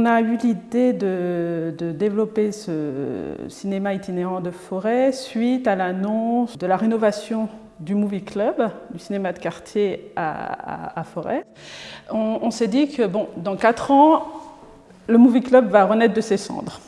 On a eu l'idée de, développer ce cinéma itinérant de forêt suite à l'annonce de la rénovation du Movie Club, du cinéma de quartier à, Forêt. On, s'est dit que bon, dans quatre ans, le Movie Club va renaître de ses cendres.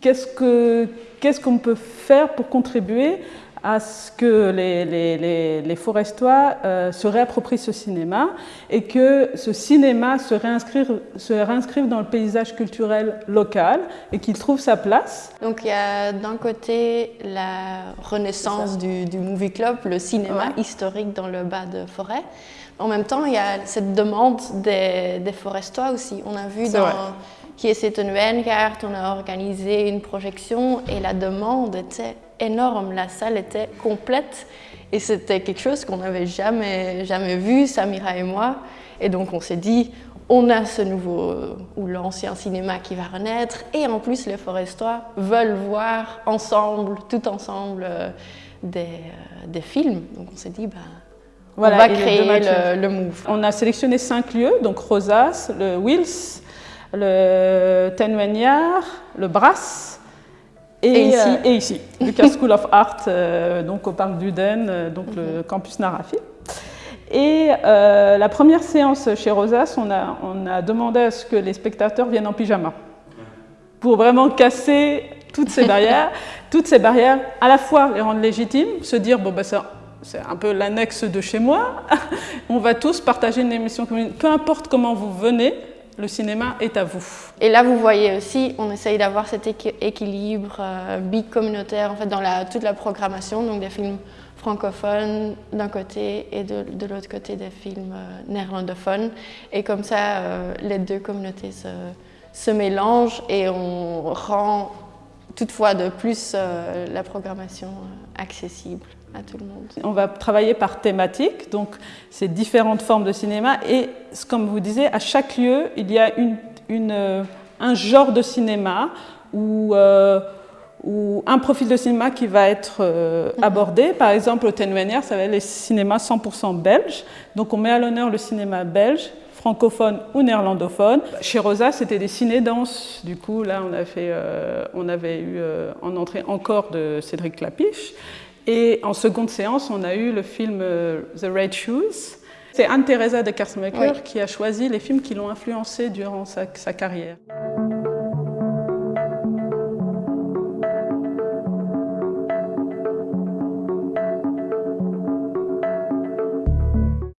Qu'est-ce qu'on peut faire pour contribuer à ce que les, les, les, forestois euh, se réapproprient ce cinéma et que ce cinéma se réinscrive, se réinscrive dans le paysage culturel local et qu'il trouve sa place. Donc il y a d'un côté la renaissance du, du, movie club, le cinéma historique dans le bas de forêt. En même temps, il y a cette demande des, des forestois aussi. On a vu dans qui est cette carte, on a organisé une projection et la demande était énorme, la salle était complète et c'était quelque chose qu'on n'avait jamais, jamais vu, Samira et moi. Et donc on s'est dit, on a ce nouveau ou l'ancien cinéma qui va renaître et en plus les forestois veulent voir ensemble, tout ensemble, euh, des, euh, des films. Donc on s'est dit, bah, on va créer le, le, Move. On a sélectionné cinq lieux, donc Rosas, le Wills, le Tenwanyar, le Brass, et, ici, euh, et ici, Lucas School of Art, euh, donc au parc d'Uden, euh, donc le mhm. campus Narafi. Et la première séance chez Rosas, on a, on a demandé à ce que les spectateurs viennent en pyjama pour vraiment casser toutes ces barrières, toutes ces barrières, à la fois les rendre légitimes, se dire bon ben c'est un peu l'annexe de chez moi, on va tous partager une émission commune, peu importe comment vous venez, le cinéma est à vous. Et là, vous voyez aussi, on essaye d'avoir cet équilibre euh, bicommunautaire en fait, dans toute la programmation, donc des films francophones d'un côté et de, l'autre côté des films euh, néerlandophones. Et comme ça, euh, les deux communautés se, se, mélangent et on rend toutefois de plus la programmation accessible à tout le monde. On va travailler par thématique, donc c'est différentes formes de cinéma et comme vous disiez, à chaque lieu, il y a une, une, euh, un genre de cinéma ou, euh, ou, un profil de cinéma qui va être euh, mhm. abordé. Par exemple, au Tenwenière, ça va être les cinémas 100% belges. Donc on met à l'honneur le cinéma belge, francophone ou néerlandophone. Chez Rosa, c'était des ciné-danses. Du coup, là, on, a fait, on avait eu en entrée encore de Cédric Clapiche. Et en seconde séance, on a eu le film euh, The Red Shoes. C'est Anne-Theresa de Kersmaker qui a choisi les films qui l'ont influencé durant sa, sa carrière.